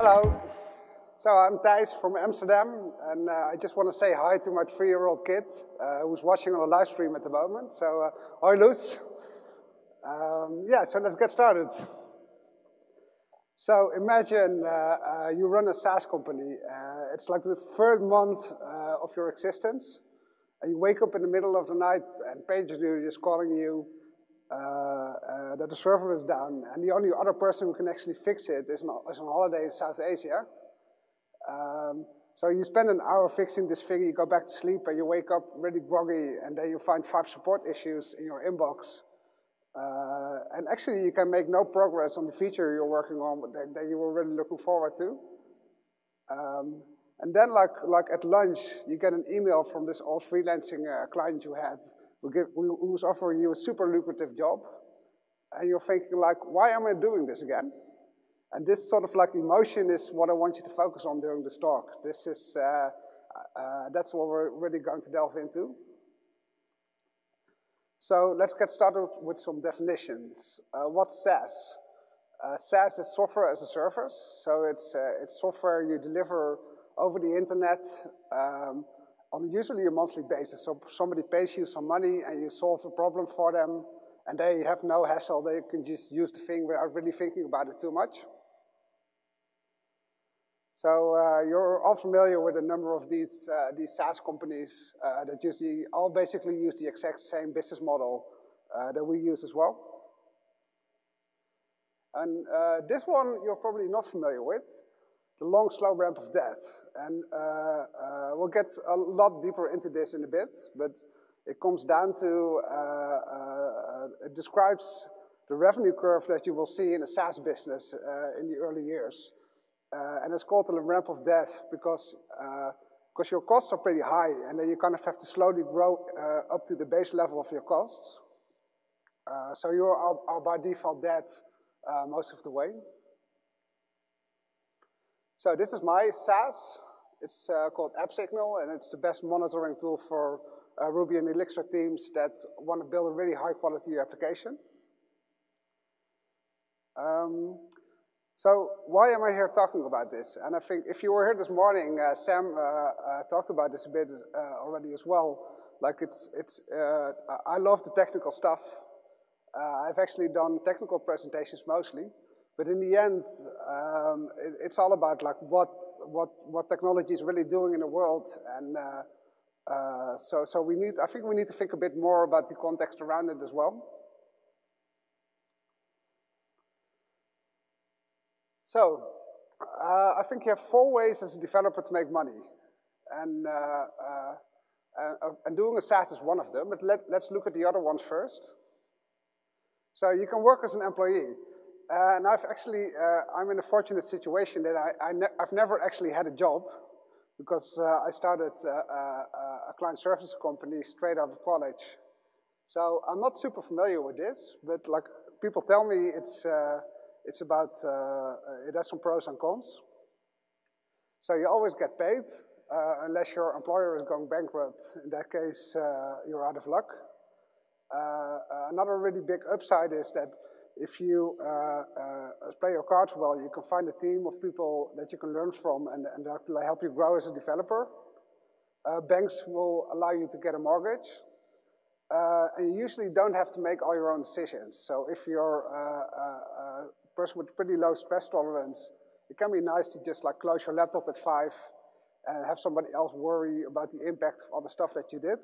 Hello. So I'm Thijs from Amsterdam, and uh, I just want to say hi to my three-year-old kid uh, who's watching on the live stream at the moment. So, uh, hi, Luz. Um, yeah, so let's get started. So imagine uh, uh, you run a SaaS company. Uh, it's like the third month of your existence, and you wake up in the middle of the night and PagerDuty is calling you uh, uh, that the server is down, and the only other person who can actually fix it is, on, is on holiday in South Asia. Um, so you spend an hour fixing this thing, you go back to sleep, and you wake up really groggy, and then you find five support issues in your inbox. Uh, and actually, you can make no progress on the feature you're working on that, that you were really looking forward to. Um, and then, like, like at lunch, you get an email from this old freelancing uh, client you had who's offering you a super lucrative job. And you're thinking, like, why am I doing this again? And this sort of like emotion is what I want you to focus on during this talk. This is, uh, uh, that's what we're really going to delve into. So let's get started with some definitions. Uh, what's SaaS? Uh, SaaS is software as a service. So it's, uh, it's software you deliver over the internet um, on usually a monthly basis. So somebody pays you some money and you solve a problem for them and they have no hassle. They can just use the thing without really thinking about it too much. So uh, you're all familiar with a number of these, uh, these SaaS companies uh, that usually all basically use the exact same business model uh, that we use as well. And uh, this one you're probably not familiar with, the long, slow ramp of death. And uh, we'll get a lot deeper into this in a bit, but it comes down to, it describes the revenue curve that you will see in a SaaS business in the early years. Uh, and it's called the ramp of death because because uh, your costs are pretty high, and then you kind of have to slowly grow uh, up to the base level of your costs. Uh, so you are, are, by default dead uh, most of the way. So this is my SaaS. It's uh, called AppSignal, and it's the best monitoring tool for Ruby and Elixir teams that want to build a really high quality application. Um, so why am I here talking about this? And I think if you were here this morning, uh, Sam uh, uh, talked about this a bit uh, already as well. Like it's, it's, uh, I love the technical stuff. Uh, I've actually done technical presentations mostly, but in the end, um, it, it's all about like what, what, what technology is really doing in the world. And so, so we need, I think we need to think a bit more about the context around it as well. So, uh, I think you have four ways as a developer to make money. And, uh, uh, uh, and doing a SaaS is one of them, but let, let's look at the other ones first. So you can work as an employee. Uh, and I've actually, uh, I'm in a fortunate situation that I, I ne I've never actually had a job because I started a client services company straight out of college. So I'm not super familiar with this, but like people tell me it's, it's about, uh, it has some pros and cons. So you always get paid, uh, unless your employer is going bankrupt. In that case, uh, you're out of luck. another really big upside is that if you uh, uh, play your cards well, you can find a team of people that you can learn from and, and that will help you grow as a developer. Uh, banks will allow you to get a mortgage. and you usually don't have to make all your own decisions. So if you're a person with pretty low stress tolerance, it can be nice to just like close your laptop at five and have somebody else worry about the impact of all the stuff that you did.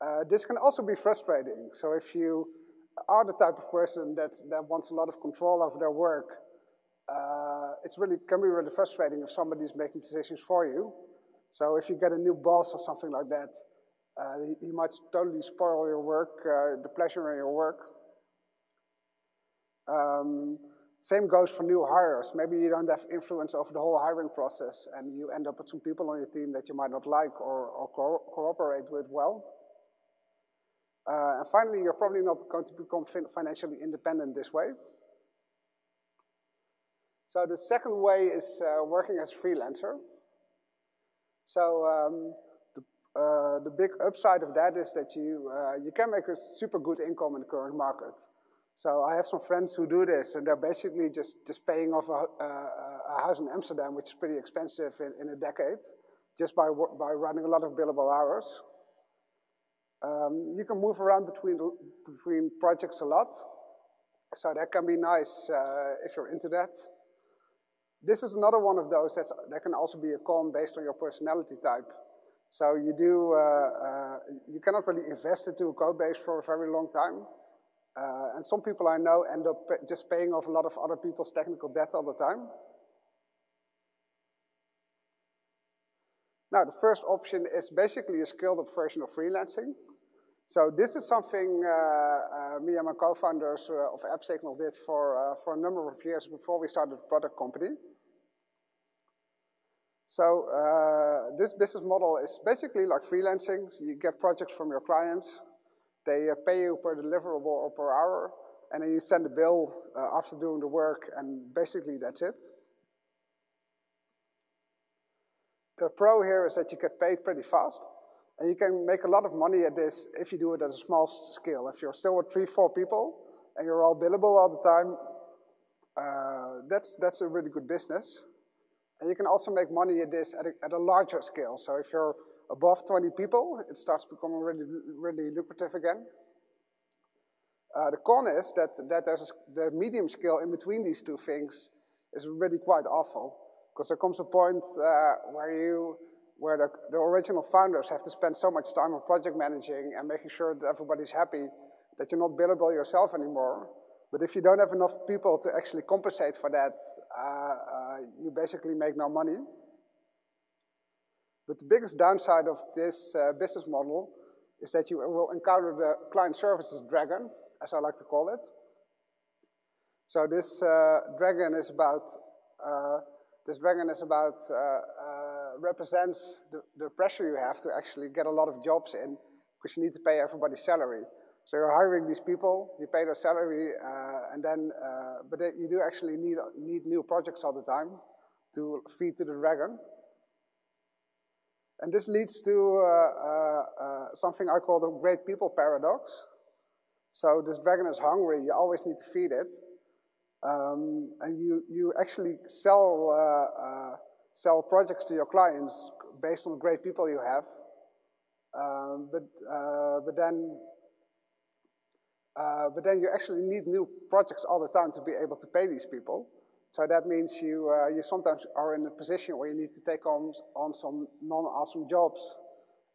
Uh, this can also be frustrating. So if you are the type of person that, that wants a lot of control over their work, uh, it's really can be really frustrating if somebody's making decisions for you. So if you get a new boss or something like that, uh, he, he, might totally spoil your work, uh, the pleasure in your work. Um, same goes for new hires. Maybe you don't have influence over the whole hiring process and you end up with some people on your team that you might not like or, or co cooperate with well. Uh, and finally, you're probably not going to become fin financially independent this way. So the second way is uh, working as a freelancer. So um, the, uh, the, big upside of that is that you, uh, you can make a super good income in the current market. So I have some friends who do this, and they're basically just, just paying off a, a, house in Amsterdam, which is pretty expensive in, in a decade, just by, by running a lot of billable hours. Um, you can move around between, between projects a lot, so that can be nice uh, if you're into that. This is another one of those that's, that can also be a con based on your personality type. So you do, uh, uh, you cannot really invest into a code base for a very long time. Uh, and some people I know end up just paying off a lot of other people's technical debt all the time. Now, the first option is basically a scaled-up version of freelancing. So this is something uh, uh, me and my co-founders uh, of AppSignal did for, uh, for a number of years before we started the product company. So uh, this business model is basically like freelancing. So you get projects from your clients. They uh, pay you per deliverable or per hour, and then you send a bill after doing the work, and basically that's it. The pro here is that you get paid pretty fast. And you can make a lot of money at this if you do it at a small scale. If you're still with three, four people, and you're all billable all the time, uh, that's, that's a really good business. And you can also make money at this at a, at a larger scale. So if you're above 20 people, it starts becoming really, really lucrative again. Uh, the con is that, that there's a, the medium scale in between these two things is really quite awful. Because there comes a point uh, where you where the, the original founders have to spend so much time on project managing and making sure that everybody's happy that you're not billable yourself anymore. But if you don't have enough people to actually compensate for that, uh, uh, you basically make no money. But the biggest downside of this uh, business model is that you will encounter the client services dragon, as I like to call it. So this uh, dragon is about uh, this dragon is about uh, represents the, the pressure you have to actually get a lot of jobs in because you need to pay everybody's salary. So you're hiring these people, you pay their salary, uh, and then, uh, but you do actually need, need new projects all the time to feed to the dragon. And this leads to uh, uh, uh, something I call the great people paradox. So this dragon is hungry, you always need to feed it. Um, and you, you actually sell uh, sell projects to your clients based on great people you have. Um, but, uh, but, then, uh, but then you actually need new projects all the time to be able to pay these people. So that means you, uh, you sometimes are in a position where you need to take on, on some non-awesome jobs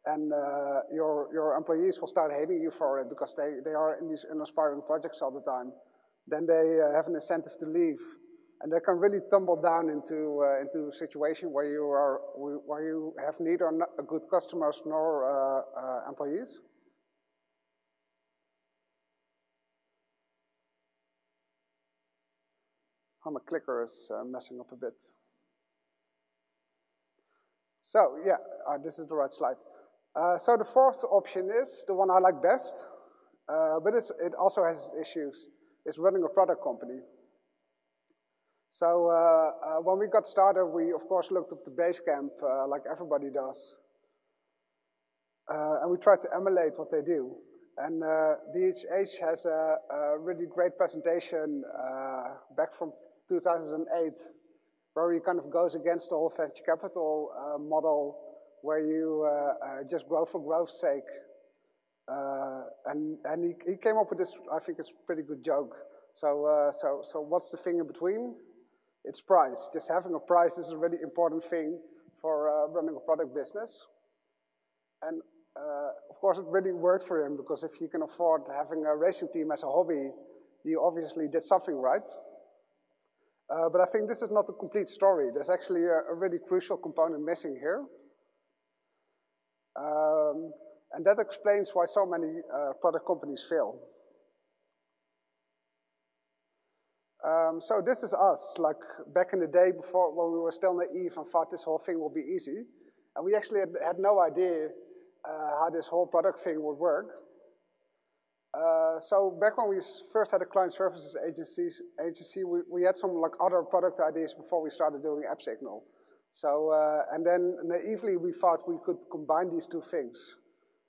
and uh, your, your employees will start hating you for it because they, they are in these uninspiring projects all the time. Then they uh, have an incentive to leave and they can really tumble down into, uh, into a situation where you, are, where you have neither good customers nor uh, uh, employees. Oh, my clicker is uh, messing up a bit. So yeah, uh, this is the right slide. Uh, so the fourth option is the one I like best, but it also has issues, It's running a product company. So uh, uh, when we got started, we of course looked up the Basecamp uh, like everybody does. Uh, and we tried to emulate what they do. And uh, DHH has a, a, really great presentation uh, back from 2008 where he kind of goes against the whole venture capital model where you just grow for growth's sake. and and he, he came up with this, I think it's a pretty good joke. So, so, so what's the thing in between? It's price. Just having a price is a really important thing for uh, running a product business. And uh, of course, it really worked for him because if you can afford having a racing team as a hobby, you obviously did something right. Uh, but I think this is not the complete story. There's actually a, a really crucial component missing here. Um, and that explains why so many uh, product companies fail. Um, so this is us, like back in the day before when we were still naive and thought this whole thing would be easy. And we actually had, had no idea uh, how this whole product thing would work. Uh, so back when we first had a client services agencies, agency, we, we had some like other product ideas before we started doing AppSignal. So, uh, and then naively we thought we could combine these two things.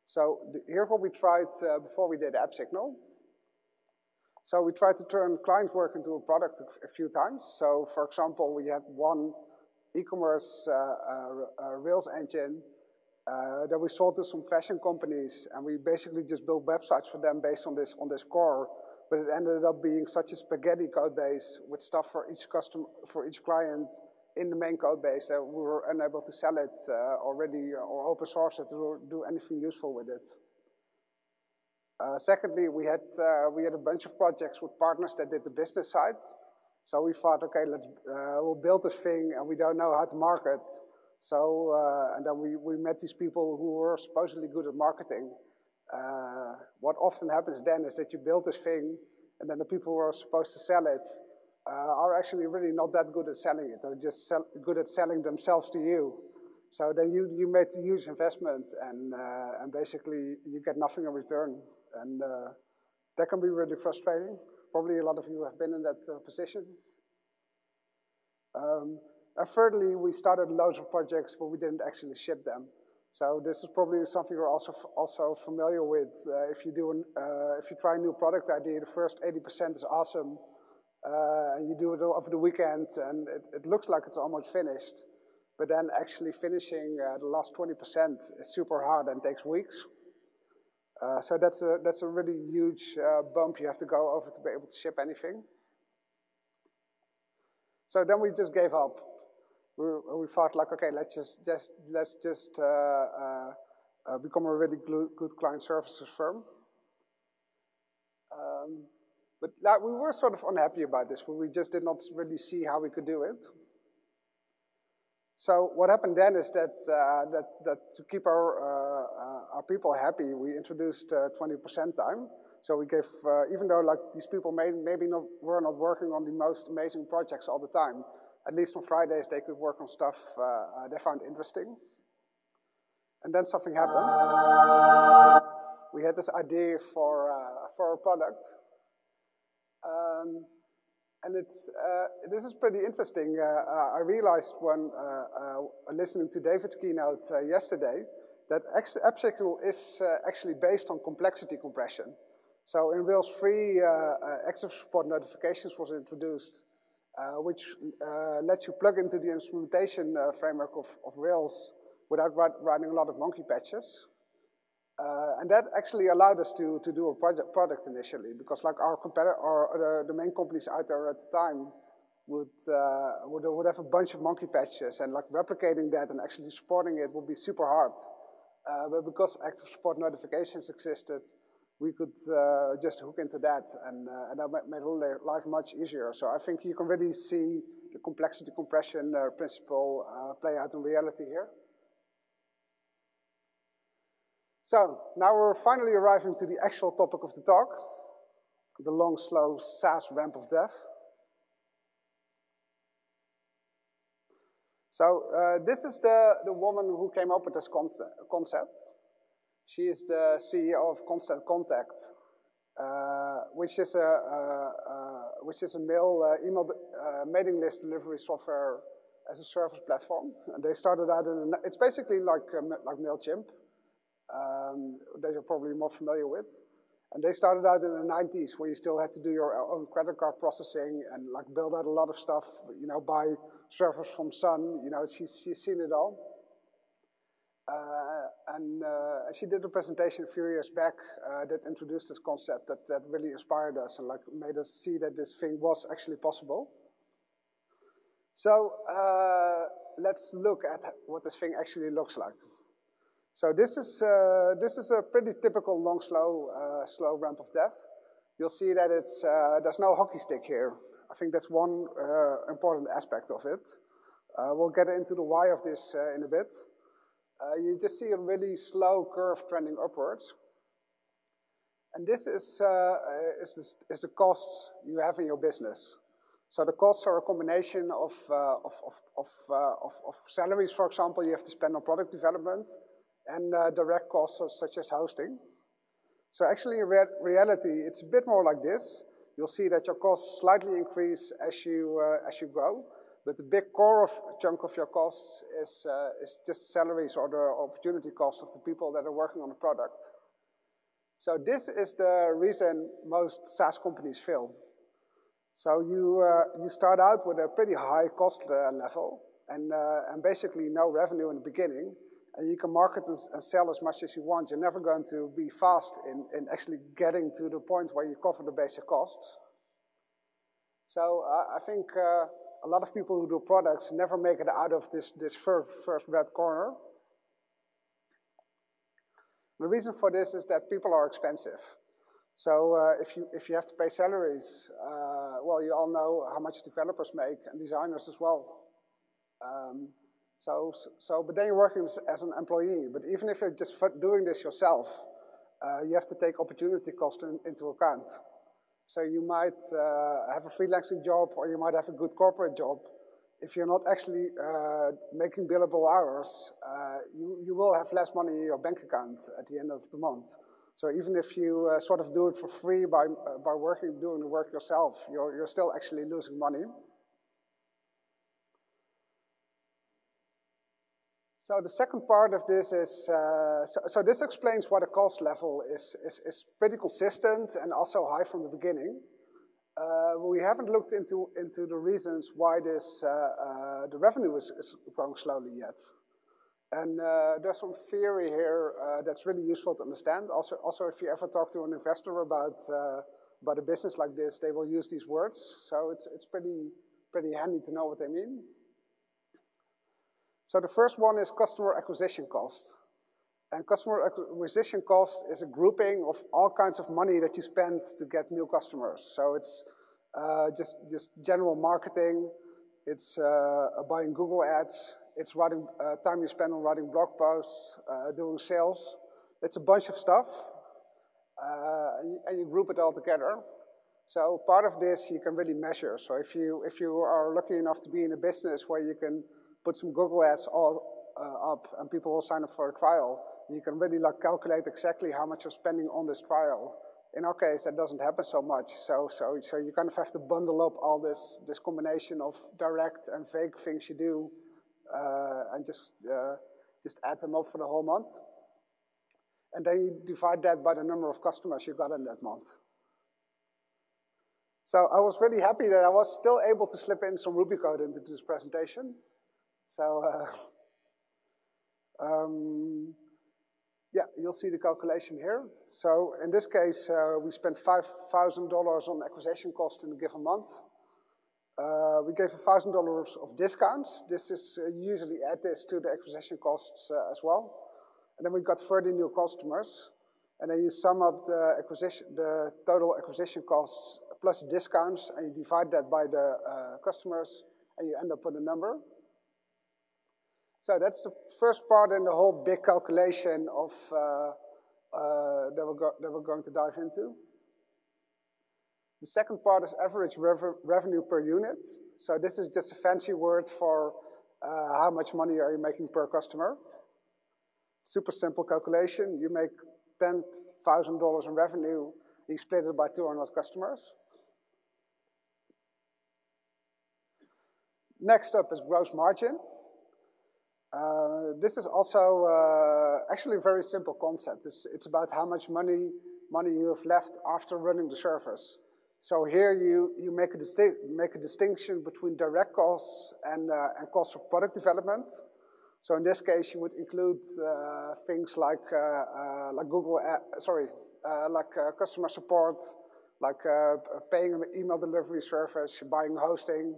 So here's what we tried uh, before we did AppSignal. So we tried to turn client work into a product a few times. So for example, we had one e-commerce uh, uh, uh, Rails engine uh, that we sold to some fashion companies, and we basically just built websites for them based on this on this core. But it ended up being such a spaghetti code base with stuff for each customer for each client in the main code base that we were unable to sell it uh, already or open source it to do anything useful with it. Uh, secondly, we had uh, we had a bunch of projects with partners that did the business side. So we thought, okay, let's uh, we'll build this thing, and we don't know how to market. So uh, and then we we met these people who were supposedly good at marketing. Uh, what often happens then is that you build this thing, and then the people who are supposed to sell it are actually really not that good at selling it. They're just sell good at selling themselves to you. So then you, you made a huge investment and, and basically you get nothing in return. And uh, that can be really frustrating. Probably a lot of you have been in that uh, position. Um, and thirdly, we started loads of projects, but we didn't actually ship them. So this is probably something you're also also familiar with. Uh, if you do an, uh, if you try a new product idea, the first 80% is awesome, uh, and you do it over the weekend, and it, it, looks like it's almost finished. But then actually finishing uh, the last 20% is super hard and takes weeks. Uh, so that's a, that's a really huge uh, bump you have to go over to be able to ship anything. So then we just gave up. We, we thought like, okay, let's just, just let's just uh, uh, uh become a really good client services firm. Um, but like, we were sort of unhappy about this, but we just did not really see how we could do it. So what happened then is that, uh, that, that to keep our, uh, uh our people happy, we introduced 20% uh, time. So we gave, uh, even though like these people may, maybe not, were not working on the most amazing projects all the time, at least on Fridays they could work on stuff they found interesting. And then something happened. We had this idea for, for a product. Um, and it's, uh, this is pretty interesting. Uh, uh, I realized when uh, uh, listening to David's keynote yesterday that AppSignal is actually based on complexity compression. So in Rails 3, active support notifications was introduced, which lets you plug into the instrumentation framework of, of Rails without writing a lot of monkey patches. Uh, and that actually allowed us to, to do a project product initially because like our competitor, or the, the main companies out there at the time would, uh, would, would have a bunch of monkey patches and like replicating that and actually supporting it would be super hard. Uh, but because active support notifications existed, we could uh, just hook into that and, uh, and that made life much easier. So I think you can really see the complexity compression uh, principle play out in reality here. So now we're finally arriving to the actual topic of the talk, the long, slow SaaS ramp of death. So uh, this is the, the woman who came up with this concept. She is the CEO of Constant Contact, uh, which is a, uh, uh which is a mail uh, email uh, mailing list delivery software as a service platform. And they started out in a, it's basically like like Mailchimp, um, that you're probably more familiar with. And they started out in the 90s where you still had to do your own credit card processing and like build out a lot of stuff, you know, buy servers from Sun, you know, she's, she's seen it all. Uh, and uh, she did a presentation a few years back uh, that introduced this concept that, that really inspired us and like made us see that this thing was actually possible. So uh, let's look at what this thing actually looks like. So this is, uh, this is a pretty typical long, slow, uh, slow ramp of death. You'll see that it's, uh, there's no hockey stick here. I think that's one uh, important aspect of it. Uh, we'll get into the why of this uh, in a bit. you just see a really slow curve trending upwards. And this is, is, this, is the costs you have in your business. So the costs are a combination of, of, of, of, of, of salaries, for example, you have to spend on product development, and uh, direct costs such as hosting. So actually in re reality, it's a bit more like this. You'll see that your costs slightly increase as you, uh, as you grow, but the big core of chunk of your costs is, uh, is just salaries or the opportunity cost of the people that are working on the product. So this is the reason most SaaS companies fail. So you, uh, you start out with a pretty high cost uh, level and, uh, and basically no revenue in the beginning. And you can market and, sell as much as you want. You're never going to be fast in, in actually getting to the point where you cover the basic costs. So uh, I think uh, a lot of people who do products never make it out of this, this first, first red corner. The reason for this is that people are expensive. So uh, if, you, if you have to pay salaries, uh, well, you all know how much developers make and designers as well. Um, so, so, but then you're working as an employee. But even if you're just doing this yourself, uh, you have to take opportunity cost in, into account. So you might uh, have a freelancing job or you might have a good corporate job. If you're not actually uh, making billable hours, uh, you, you will have less money in your bank account at the end of the month. So even if you uh, sort of do it for free by, uh, by working, doing the work yourself, you're, you're still actually losing money. So the second part of this is, uh, so, so, this explains why the cost level is, is, is, pretty consistent and also high from the beginning. Uh, we haven't looked into, into the reasons why this, uh, uh the revenue is, is, growing slowly yet. And uh, there's some theory here uh, that's really useful to understand. Also, also, if you ever talk to an investor about, about a business like this, they will use these words. So it's, it's pretty, pretty handy to know what they mean. So the first one is customer acquisition cost. And customer acquisition cost is a grouping of all kinds of money that you spend to get new customers. So it's uh, just, just general marketing, it's uh, buying Google ads, it's writing, uh, time you spend on writing blog posts, uh, doing sales. It's a bunch of stuff, uh, and you, group it all together. So part of this you can really measure. So if you, if you are lucky enough to be in a business where you can put some Google ads all uh, up and people will sign up for a trial, you can really like calculate exactly how much you're spending on this trial. In our case, that doesn't happen so much. So, so, so you kind of have to bundle up all this, this combination of direct and vague things you do uh, and just, uh, just add them up for the whole month. And then you divide that by the number of customers you got in that month. So I was really happy that I was still able to slip in some Ruby code into this presentation. So, uh, um, yeah, you'll see the calculation here. So in this case, uh, we spent $5,000 on acquisition cost in a given month. Uh, we gave $1,000 of discounts. This is uh, usually add this to the acquisition costs uh, as well. And then we got 30 new customers. And then you sum up the acquisition, the total acquisition costs plus discounts, and you divide that by the uh, customers, and you end up with a number. So that's the first part in the whole big calculation of uh, uh, that, we're that, we're going to dive into. The second part is average rev revenue per unit. So this is just a fancy word for uh, how much money are you making per customer. Super simple calculation. You make $10,000 in revenue, you split it by 200 customers. Next up is gross margin. Uh, this is also uh, actually a very simple concept. It's, it's about how much money, money you have left after running the service. So here you, you make, a make a distinction between direct costs and, uh, and costs of product development. So in this case, you would include uh, things like, uh, like Google, sorry, like customer support, like paying an email delivery service, buying hosting,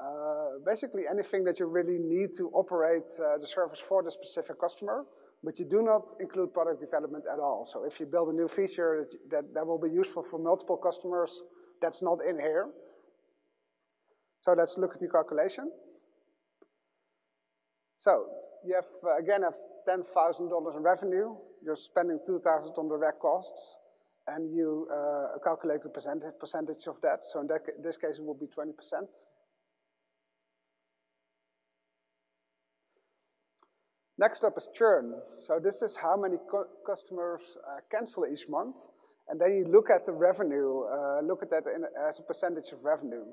uh, basically anything that you really need to operate uh, the service for the specific customer, but you do not include product development at all. So if you build a new feature that, that, that will be useful for multiple customers, that's not in here. So let's look at the calculation. So you have, uh, again, have $10,000 in revenue. You're spending 2000 on direct costs, and you uh, calculate the percentage, percentage of that. So in that, this case, it will be 20%. Next up is churn. So this is how many customers uh, cancel each month. And then you look at the revenue, uh, look at that in, as a percentage of revenue.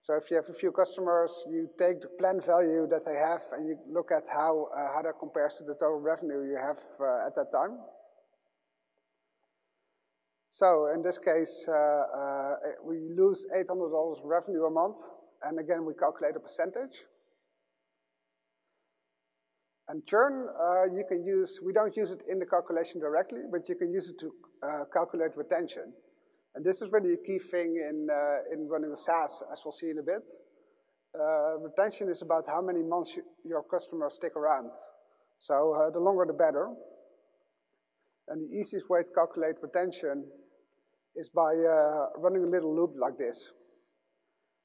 So if you have a few customers, you take the plan value that they have and you look at how, uh, how that compares to the total revenue you have uh, at that time. So in this case, uh, uh, we lose $800 revenue a month. And again, we calculate a percentage. And churn, uh, you can use, we don't use it in the calculation directly, but you can use it to uh, calculate retention. And this is really a key thing in, uh, in running a SaaS, as we'll see in a bit. Uh, retention is about how many months you, your customers stick around. So uh, the longer the better. And the easiest way to calculate retention is by uh, running a little loop like this.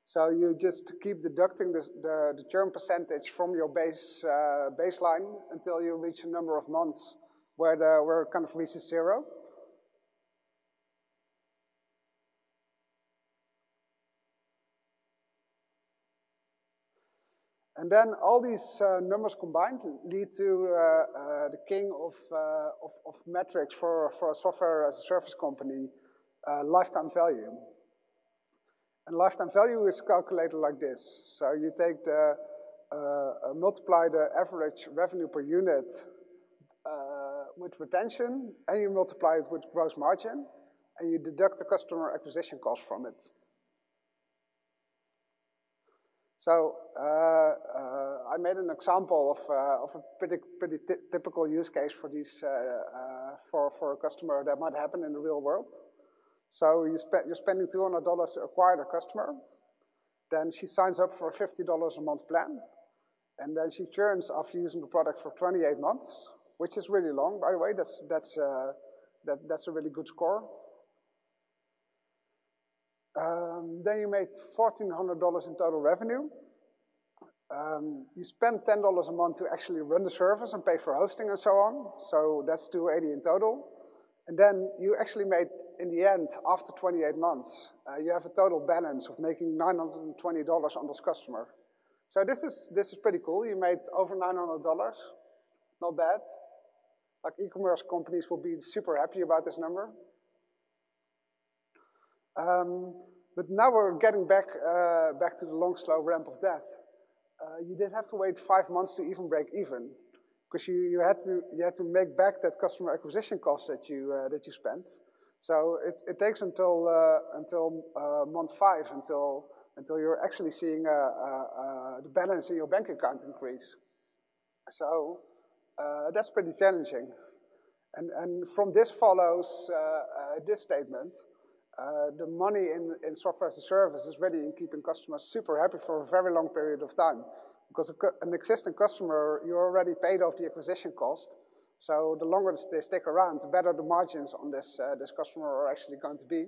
So you just keep deducting the, the, the churn percentage from your base uh, baseline until you reach a number of months where, the, where it kind of reaches zero. And then all these uh, numbers combined lead to uh, uh, the king of, uh, of, of, metrics for, for a software as a service company, uh, lifetime value. And lifetime value is calculated like this. So you take the, uh, multiply the average revenue per unit with retention, and you multiply it with gross margin, and you deduct the customer acquisition cost from it. So uh, uh, I made an example of, uh, of a pretty, pretty typical use case for, these, for, for a customer that might happen in the real world. So you spe you're spending $200 to acquire the customer. Then she signs up for a $50 a month plan. And then she churns after using the product for 28 months, which is really long, by the way. That's, that's, uh, that, that's a really good score. Um, then you made $1,400 in total revenue. Um, you spend $10 a month to actually run the service and pay for hosting and so on. So that's 280 in total. And then you actually made, in the end, after 28 months, uh, you have a total balance of making $920 on this customer. So this is, this is pretty cool. You made over $900. Not bad. Like e-commerce companies will be super happy about this number. Um, but now we're getting back, uh, back to the long, slow ramp of death. Uh, you did have to wait five months to even break even, because you, you, had to, you had to make back that customer acquisition cost that you, uh, that you spent. So it, it takes until, uh, until uh, month five until, until you're actually seeing the balance in your bank account increase. So that's pretty challenging. And, and from this follows this statement. Uh, the money in, in software as a service is really in keeping customers super happy for a very long period of time. Because an existing customer, you already paid off the acquisition cost. So the longer they stick around, the better the margins on this, uh, this customer are actually going to be.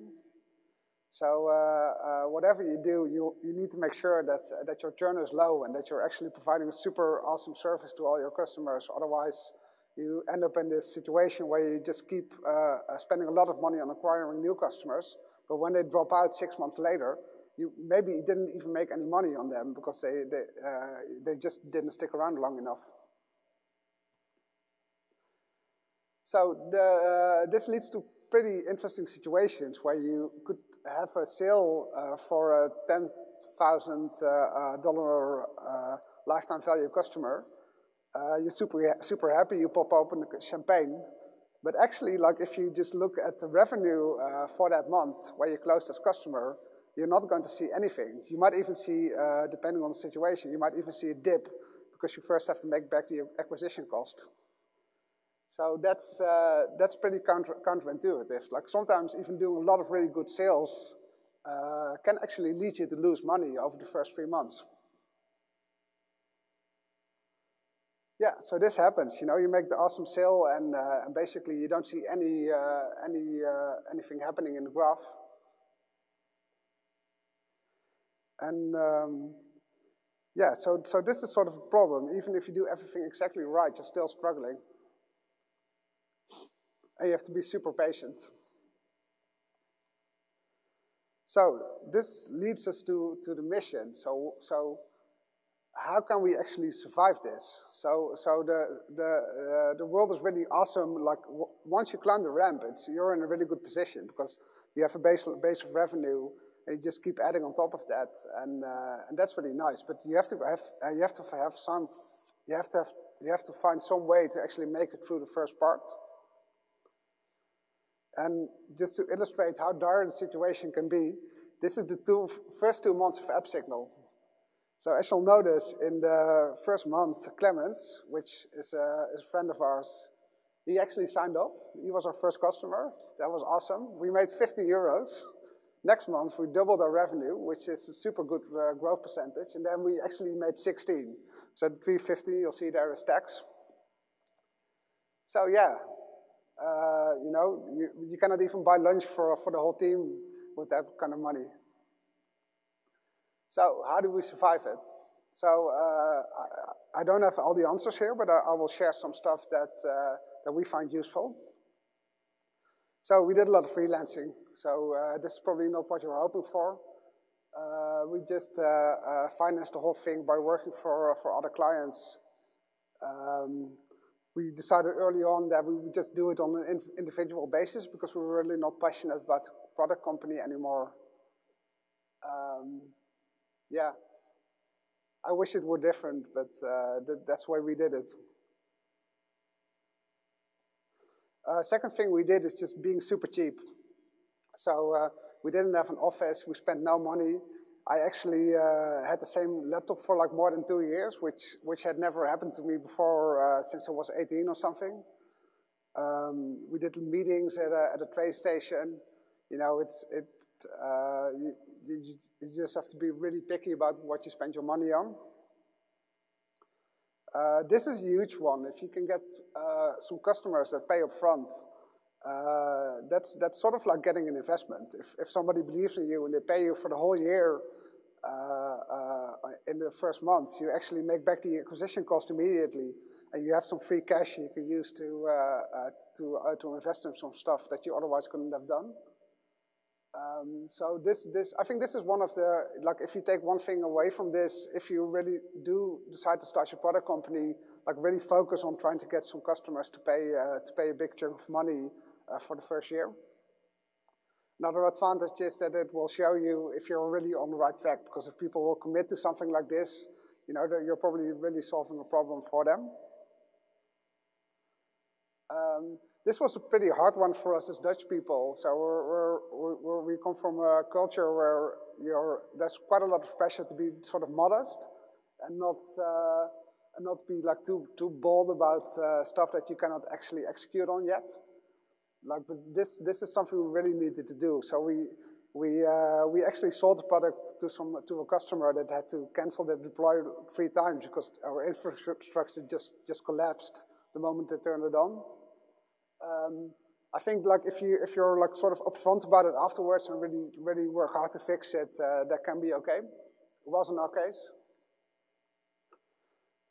So uh, uh whatever you do, you, you need to make sure that, uh, that your churn is low and that you're actually providing a super awesome service to all your customers. Otherwise, you end up in this situation where you just keep uh, uh, spending a lot of money on acquiring new customers, but when they drop out six months later, you maybe didn't even make any money on them because they, they, they just didn't stick around long enough. So the, uh, this leads to pretty interesting situations where you could have a sale uh, for a $10,000 uh, lifetime value customer, uh, you're super, super happy, you pop open the champagne. But actually, like if you just look at the revenue uh, for that month where you closed this customer, you're not going to see anything. You might even see, uh, depending on the situation, you might even see a dip because you first have to make back the acquisition cost. So that's, uh, that's pretty counter counterintuitive. Like sometimes even doing a lot of really good sales uh, can actually lead you to lose money over the first three months. Yeah, so this happens. You know, you make the awesome sale, and, uh, and basically you don't see any uh, any uh, anything happening in the graph. And um, yeah, so so this is sort of a problem. Even if you do everything exactly right, you're still struggling, and you have to be super patient. So this leads us to to the mission. So so how can we actually survive this? So, so the, the, uh, the world is really awesome. Like once you climb the ramp, it's, you're in a really good position because you have a base, base of revenue and you just keep adding on top of that. And, uh, and that's really nice. But you have to have, uh, you have to have some, you have to have, you have to find some way to actually make it through the first part. And just to illustrate how dire the situation can be, this is the two, first two months of AppSignal. So as you'll notice, in the first month, Clemens, which is a, is a friend of ours, he actually signed up. He was our first customer. That was awesome. We made 50 euros. Next month, we doubled our revenue, which is a super good uh, growth percentage. And then we actually made 16. So 350, you'll see there is tax. So yeah, uh, you know, you, you cannot even buy lunch for, for the whole team with that kind of money. So how do we survive it? So uh, I, I, don't have all the answers here, but I, I will share some stuff that, uh, that we find useful. So we did a lot of freelancing. So uh, this is probably not what you're hoping for. Uh, we just uh, uh, financed the whole thing by working for, for other clients. Um, we decided early on that we would just do it on an individual basis because we were really not passionate about the product company anymore. Um, yeah, I wish it were different, but uh, th that's why we did it. Uh, second thing we did is just being super cheap. So uh, we didn't have an office, we spent no money. I actually uh, had the same laptop for like more than two years, which, which had never happened to me before uh, since I was 18 or something. Um, we did meetings at a, at a train station. You know, it's, it, uh, you, you, you, just have to be really picky about what you spend your money on. Uh, this is a huge one. If you can get uh, some customers that pay up front, uh, that's, that's sort of like getting an investment. If, if somebody believes in you and they pay you for the whole year in the first month, you actually make back the acquisition cost immediately and you have some free cash you can use to, uh, invest in some stuff that you otherwise couldn't have done. Um, so this, this, I think this is one of the, like if you take one thing away from this, if you really do decide to start your product company, like really focus on trying to get some customers to pay, uh, to pay a big chunk of money uh, for the first year. Another advantage is that it will show you if you're really on the right track, because if people will commit to something like this, you know, you're probably really solving a problem for them. Um, this was a pretty hard one for us as Dutch people. So we're, we're, we come from a culture where there's quite a lot of pressure to be sort of modest and not, uh, and not be like too, too bold about uh, stuff that you cannot actually execute on yet. Like, but this, this is something we really needed to do. So we, we, uh, we actually sold the product to, some, to a customer that had to cancel their deploy three times because our infrastructure just, just collapsed the moment they turned it on. Um, I think like if you if you're like sort of upfront about it afterwards and really really work hard to fix it, uh, that can be okay. It wasn't our case.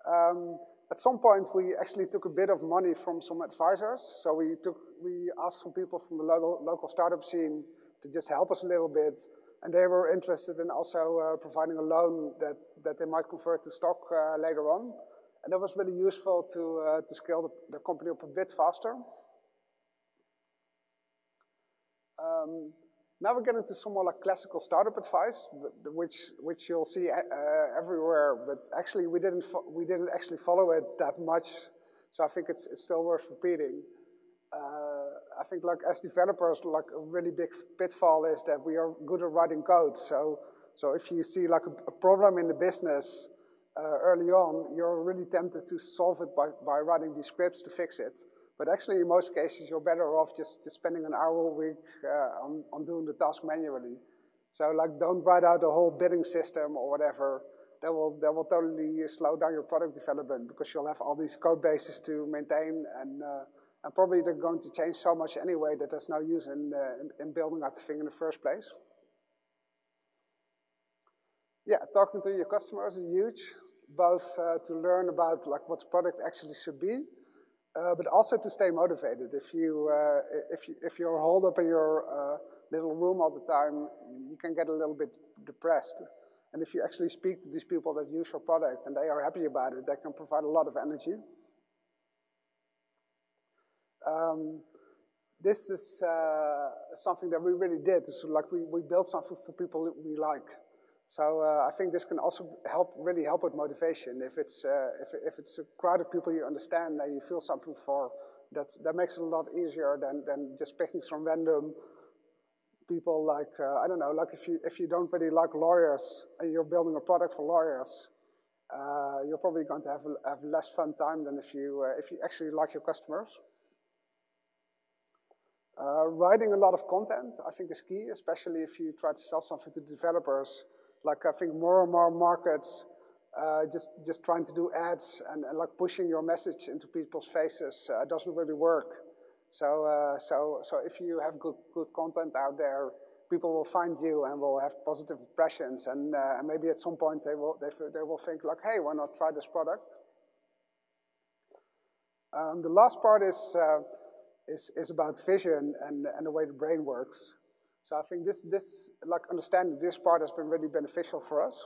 Um, at some point, we actually took a bit of money from some advisors. So we took we asked some people from the local local startup scene to just help us a little bit, and they were interested in also uh, providing a loan that that they might convert to stock uh, later on, and that was really useful to uh, to scale the, the company up a bit faster. Um, now we're getting to some more like classical startup advice, which which you'll see uh, everywhere. But actually, we didn't we didn't actually follow it that much, so I think it's it's still worth repeating. Uh, I think like as developers, like a really big pitfall is that we are good at writing code. So so if you see like a, a problem in the business uh, early on, you're really tempted to solve it by by writing these scripts to fix it. But actually, in most cases, you're better off just, just spending an hour a week uh, on, on doing the task manually. So like, don't write out a whole bidding system or whatever. That will, that will totally slow down your product development because you'll have all these code bases to maintain and, uh, and probably they're going to change so much anyway that there's no use in, uh, in, in building that thing in the first place. Yeah, talking to your customers is huge, both uh, to learn about like what the product actually should be, uh, but also to stay motivated. If, you, uh, if, you, if you're holed up in your uh, little room all the time, you can get a little bit depressed. And if you actually speak to these people that use your product and they are happy about it, that can provide a lot of energy. Um, this is uh, something that we really did. So like we, we built something for people that we like. So uh, I think this can also help, really help with motivation. If it's, uh, if, if it's a crowd of people you understand and you feel something for, that's, that makes it a lot easier than, than just picking some random people like, uh, I don't know, like if you, if you don't really like lawyers and you're building a product for lawyers, uh, you're probably going to have, have less fun time than if you, uh, if you actually like your customers. Uh, writing a lot of content, I think, is key, especially if you try to sell something to developers. Like I think more and more markets uh, just just trying to do ads and, and, like pushing your message into people's faces uh, doesn't really work. So uh, so so if you have good good content out there, people will find you and will have positive impressions, and, uh, and maybe at some point they will they they will think like, hey, why not try this product? Um, the last part is uh, is, is about vision and, and the way the brain works. So I think this, this, like understanding this part has been really beneficial for us.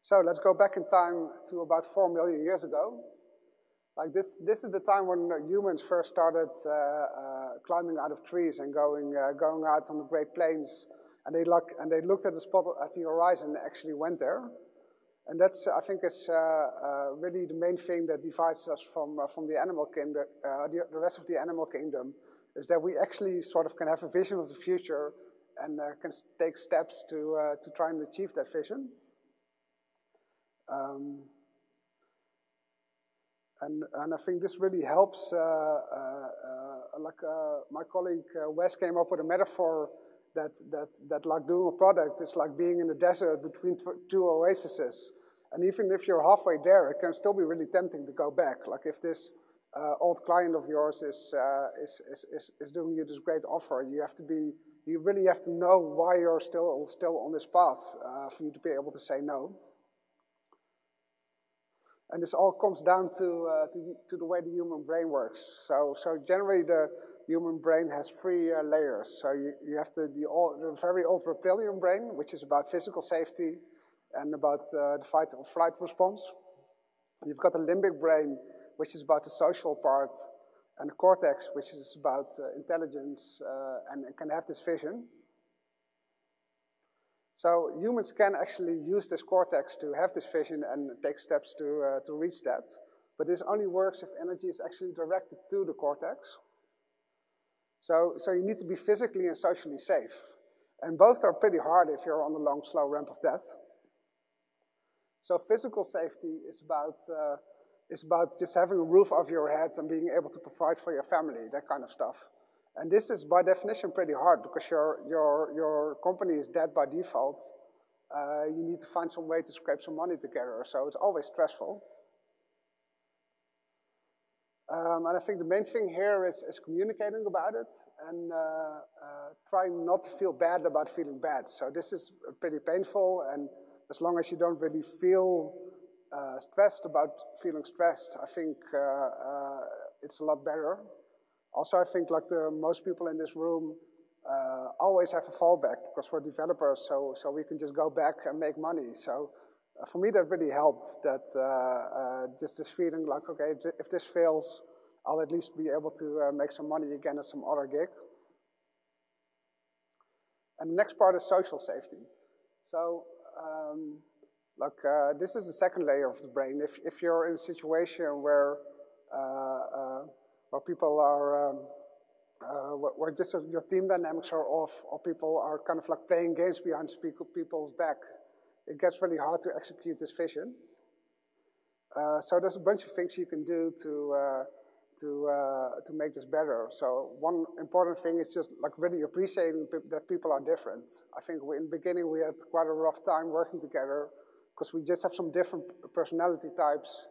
So let's go back in time to about four million years ago. Like this, this is the time when humans first started uh, uh, climbing out of trees and going, uh, going out on the Great Plains. And they, look, and they looked at the spot at the horizon and actually went there. And that's, I think, is uh, uh, really the main thing that divides us from, uh, from the animal kingdom, the, the, rest of the animal kingdom, is that we actually sort of can have a vision of the future and can take steps to, to try and achieve that vision. Um, and, and I think this really helps, uh, uh, uh, like my colleague Wes came up with a metaphor that, that, that like doing a product is like being in the desert between two oases. And even if you're halfway there, it can still be really tempting to go back. Like if this uh, old client of yours is, uh, is, is, is, is, doing you this great offer, you have to be, you really have to know why you're still, still on this path uh, for you to be able to say no. And this all comes down to, uh, to, to, the way the human brain works. So, so generally the human brain has three uh, layers. So you, you have the, the, the very old reptilian brain, which is about physical safety, and about uh, the fight or flight response. You've got the limbic brain, which is about the social part, and the cortex, which is about uh, intelligence uh, and, and, can have this vision. So humans can actually use this cortex to have this vision and take steps to, uh, to reach that. But this only works if energy is actually directed to the cortex. So, so you need to be physically and socially safe. And both are pretty hard if you're on the long, slow ramp of death. So physical safety is about, uh, is about just having a roof over your head and being able to provide for your family, that kind of stuff. And this is by definition pretty hard because your, your, your company is dead by default. Uh, you need to find some way to scrape some money together, so it's always stressful. Um, and I think the main thing here is, is communicating about it and uh, uh, trying not to feel bad about feeling bad. So this is pretty painful and as long as you don't really feel uh, stressed about feeling stressed, I think uh, uh, it's a lot better. Also, I think like the most people in this room uh, always have a fallback because we're developers, so, so we can just go back and make money. So for me, that really helped, that just this feeling like, okay, if this fails, I'll at least be able to make some money again at some other gig. And the next part is social safety. So um, like uh, this is the second layer of the brain. If, if you're in a situation where, uh, uh, where people are, um, uh, where just your team dynamics are off, or people are kind of like playing games behind people's back, it gets really hard to execute this vision. Uh, so there's a bunch of things you can do to to, uh, to make this better. So one important thing is just like really appreciating that people are different. I think we, in the beginning we had quite a rough time working together because we just have some different personality types.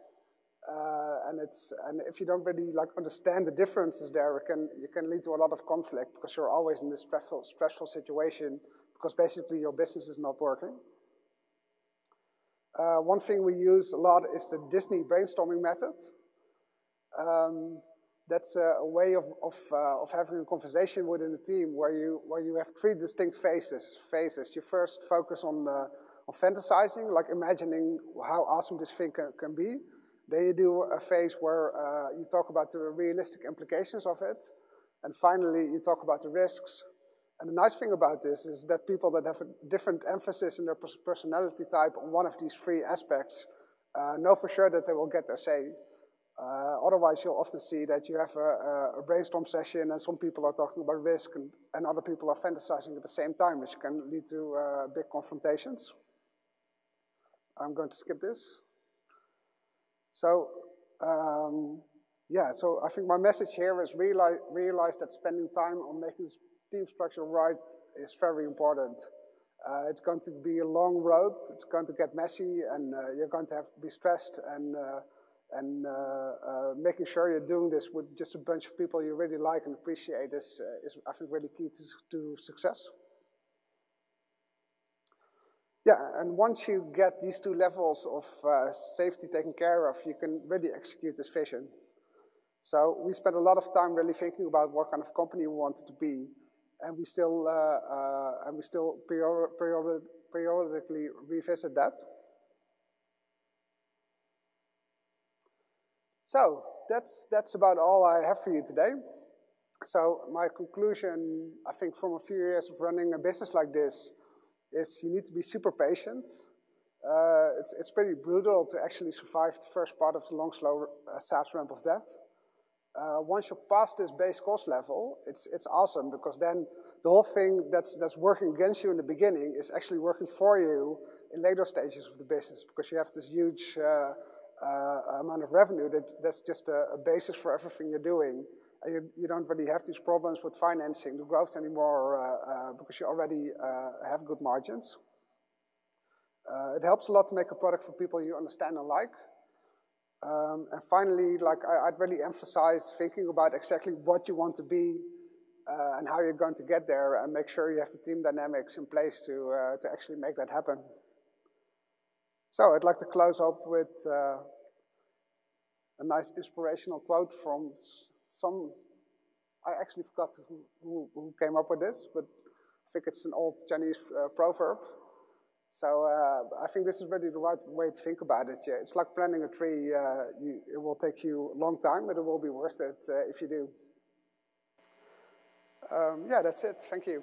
Uh, and it's and if you don't really like understand the differences there, it can you can lead to a lot of conflict because you're always in this stressful stressful situation because basically your business is not working. Uh, one thing we use a lot is the Disney brainstorming method. Um, that's a, a, way of, of, uh, of having a conversation within the team where you, where you have three distinct phases. phases. You first focus on, fantasizing, like imagining how awesome this thing can, can be. Then you do a phase where uh, you talk about the realistic implications of it. And finally, you talk about the risks. And the nice thing about this is that people that have a different emphasis in their personality type on one of these three aspects uh, know for sure that they will get their say. Uh, otherwise, you'll often see that you have a, a, brainstorm session and some people are talking about risk and, and, other people are fantasizing at the same time, which can lead to uh, big confrontations. I'm going to skip this. So, um, yeah, so I think my message here is realize, realize that spending time on making team structure right is very important. Uh, it's going to be a long road. It's going to get messy, and uh, you're going to have to be stressed. And uh, and uh, uh, making sure you're doing this with just a bunch of people you really like and appreciate is uh, is I think really key to, to success. Yeah, and once you get these two levels of safety taken care of, you can really execute this vision. So we spent a lot of time really thinking about what kind of company we wanted to be and we still uh, uh, and we still period, periodically revisit that. So that's that's about all I have for you today. So my conclusion, I think, from a few years of running a business like this, is you need to be super patient. Uh, it's, it's pretty brutal to actually survive the first part of the long, slow uh, ramp of death uh, once you pass this base cost level, it's, it's awesome because then the whole thing that's, that's working against you in the beginning is actually working for you in later stages of the business because you have this huge uh, uh, amount of revenue that, that's just a, a, basis for everything you're doing. And you, you don't really have these problems with financing the growth anymore uh, uh, because you already uh, have good margins. it helps a lot to make a product for people you understand and like. Um, and finally, like I, would really emphasize thinking about exactly what you want to be uh, and how you're going to get there and make sure you have the team dynamics in place to, uh, to actually make that happen. So I'd like to close up with uh, a nice inspirational quote from some, I actually forgot who, who, who, came up with this, but I think it's an old Chinese uh, proverb. So uh, I think this is really the right way to think about it. Yeah, it's like planting a tree. Uh, you, it will take you a long time, but it will be worth it uh, if you do. Um, yeah, that's it. Thank you.